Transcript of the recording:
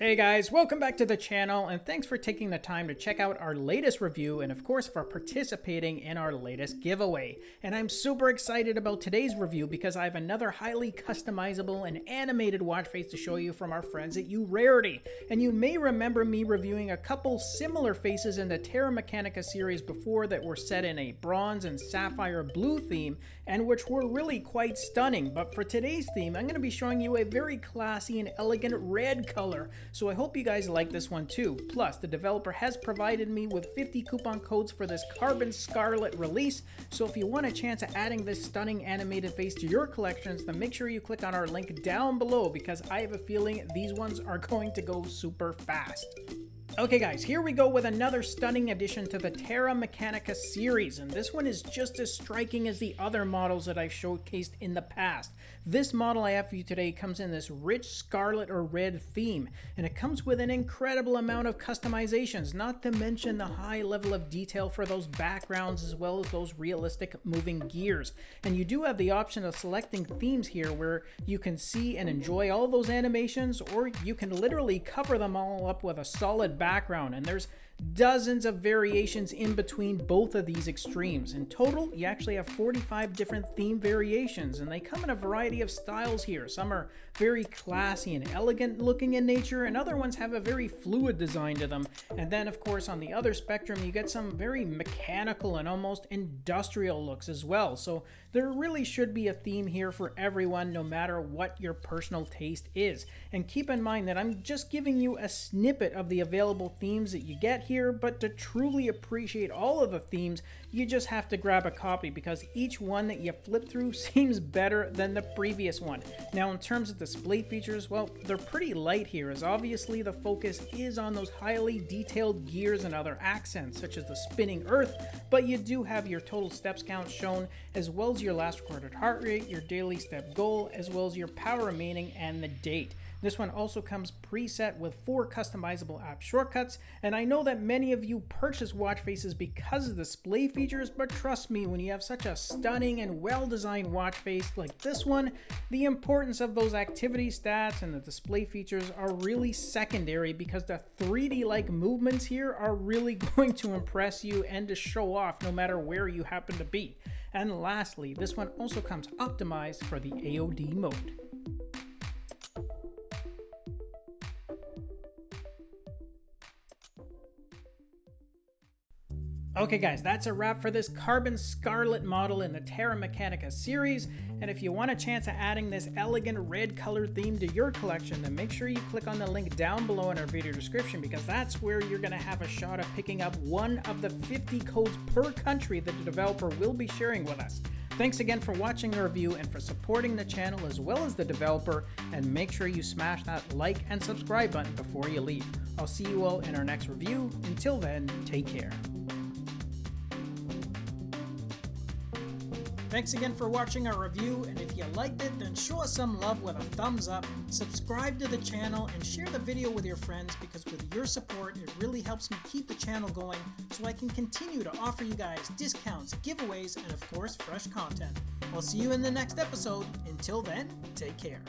Hey guys, welcome back to the channel and thanks for taking the time to check out our latest review and of course for participating in our latest giveaway. And I'm super excited about today's review because I have another highly customizable and animated watch face to show you from our friends at Urarity. And you may remember me reviewing a couple similar faces in the Terra Mechanica series before that were set in a bronze and sapphire blue theme and which were really quite stunning. But for today's theme, I'm going to be showing you a very classy and elegant red color so I hope you guys like this one too. Plus, the developer has provided me with 50 coupon codes for this Carbon Scarlet release, so if you want a chance at adding this stunning animated face to your collections, then make sure you click on our link down below because I have a feeling these ones are going to go super fast. Okay guys, here we go with another stunning addition to the Terra Mechanica series, and this one is just as striking as the other models that I've showcased in the past. This model I have for you today comes in this rich scarlet or red theme, and it comes with an incredible amount of customizations, not to mention the high level of detail for those backgrounds as well as those realistic moving gears. And you do have the option of selecting themes here where you can see and enjoy all those animations, or you can literally cover them all up with a solid background. And there's dozens of variations in between both of these extremes. In total, you actually have 45 different theme variations, and they come in a variety of styles here. Some are very classy and elegant looking in nature, and other ones have a very fluid design to them. And then, of course, on the other spectrum, you get some very mechanical and almost industrial looks as well. So there really should be a theme here for everyone, no matter what your personal taste is. And keep in mind that I'm just giving you a snippet of the available themes that you get here, but to truly appreciate all of the themes, you just have to grab a copy because each one that you flip through seems better than the previous one. Now in terms of display features, well, they're pretty light here as obviously the focus is on those highly detailed gears and other accents such as the spinning earth, but you do have your total steps count shown as well as your last recorded heart rate, your daily step goal, as well as your power remaining and the date. This one also comes preset with four customizable app shortcuts, and I know that many of you purchase watch faces because of the display features, but trust me, when you have such a stunning and well-designed watch face like this one, the importance of those activity stats and the display features are really secondary because the 3D-like movements here are really going to impress you and to show off no matter where you happen to be. And lastly, this one also comes optimized for the AOD mode. Okay guys, that's a wrap for this Carbon Scarlet model in the Terra Mechanica series, and if you want a chance at adding this elegant red color theme to your collection, then make sure you click on the link down below in our video description because that's where you're going to have a shot of picking up one of the 50 codes per country that the developer will be sharing with us. Thanks again for watching the review and for supporting the channel as well as the developer, and make sure you smash that like and subscribe button before you leave. I'll see you all in our next review. Until then, take care. Thanks again for watching our review, and if you liked it, then show us some love with a thumbs up, subscribe to the channel, and share the video with your friends because with your support, it really helps me keep the channel going so I can continue to offer you guys discounts, giveaways, and of course, fresh content. I'll see you in the next episode. Until then, take care.